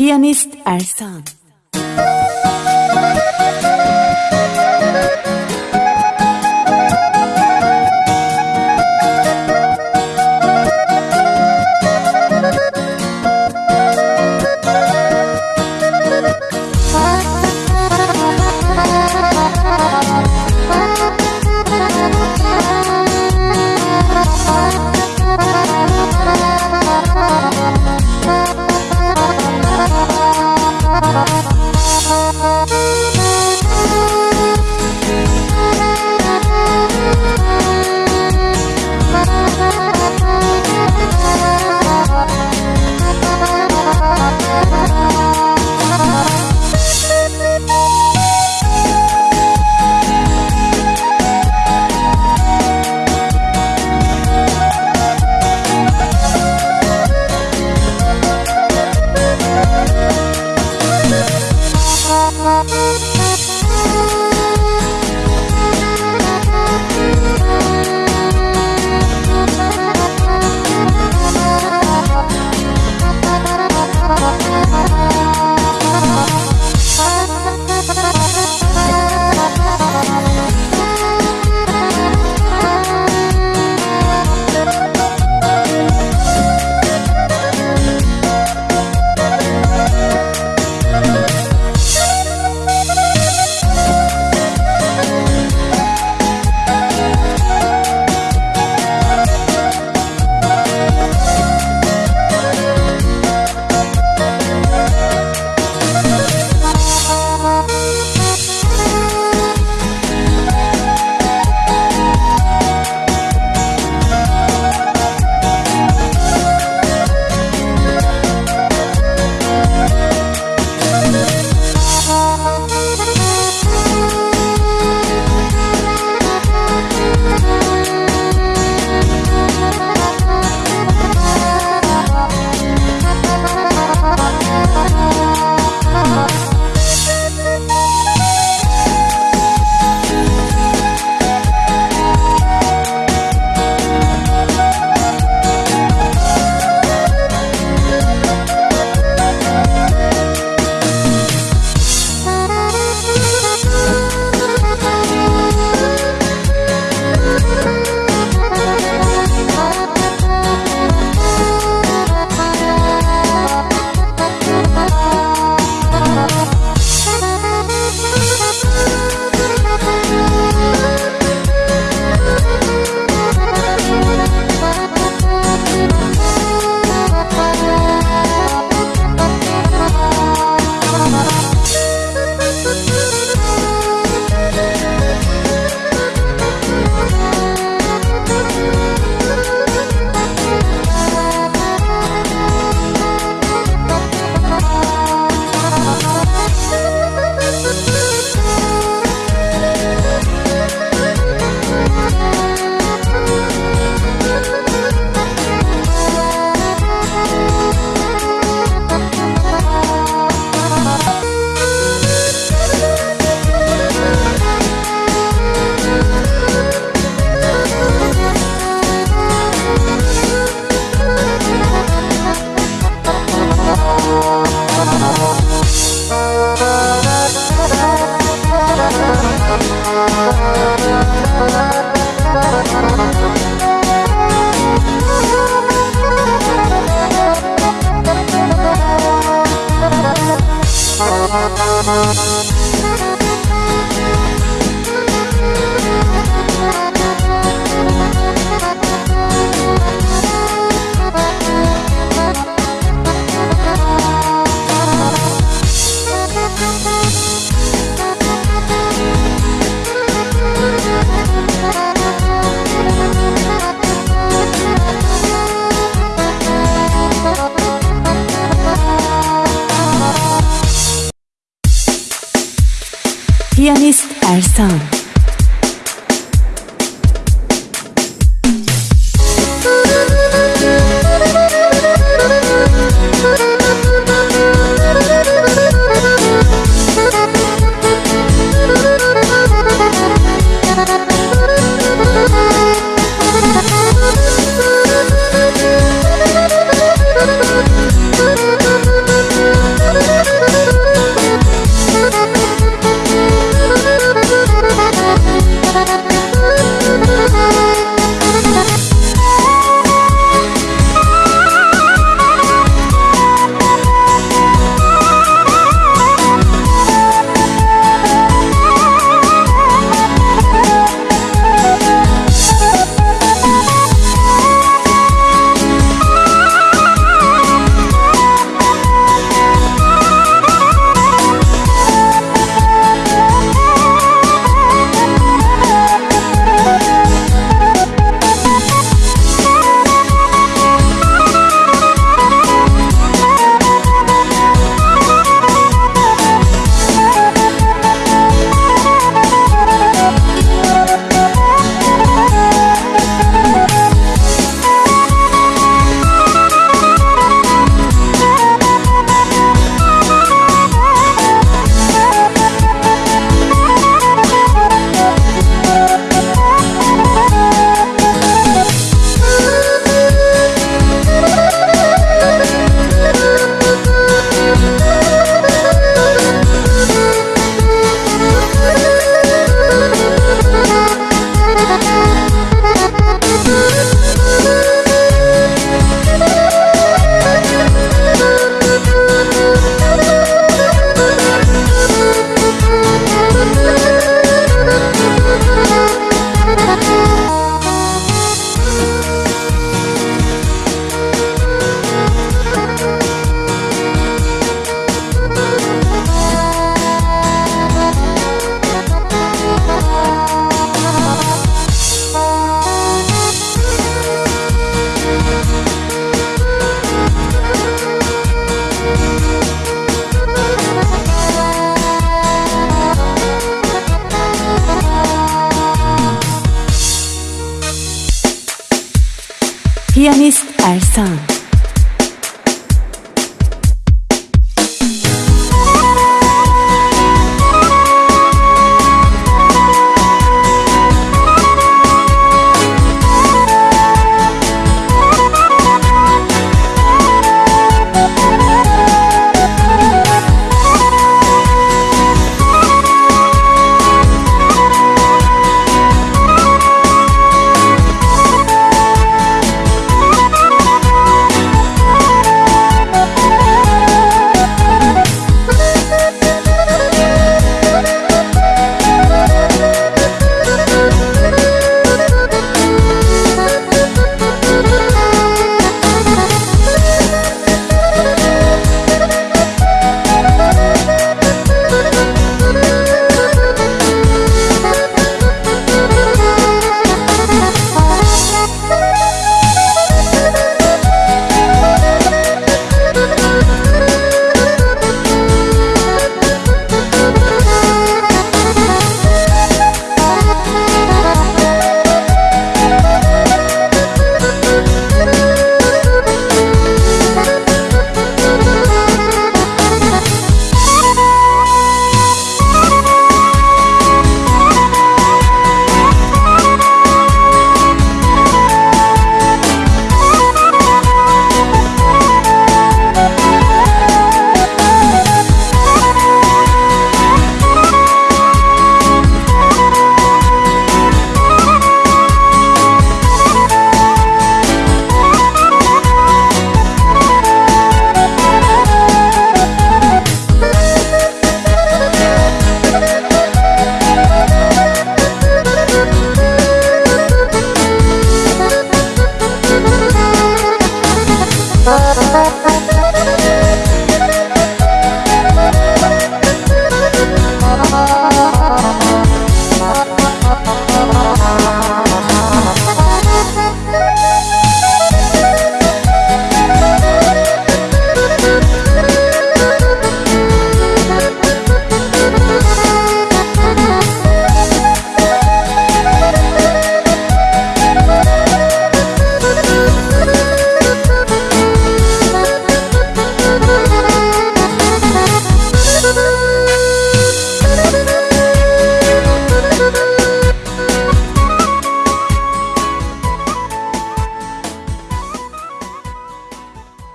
Pianist als Piyanist sound. 피아니스트 알선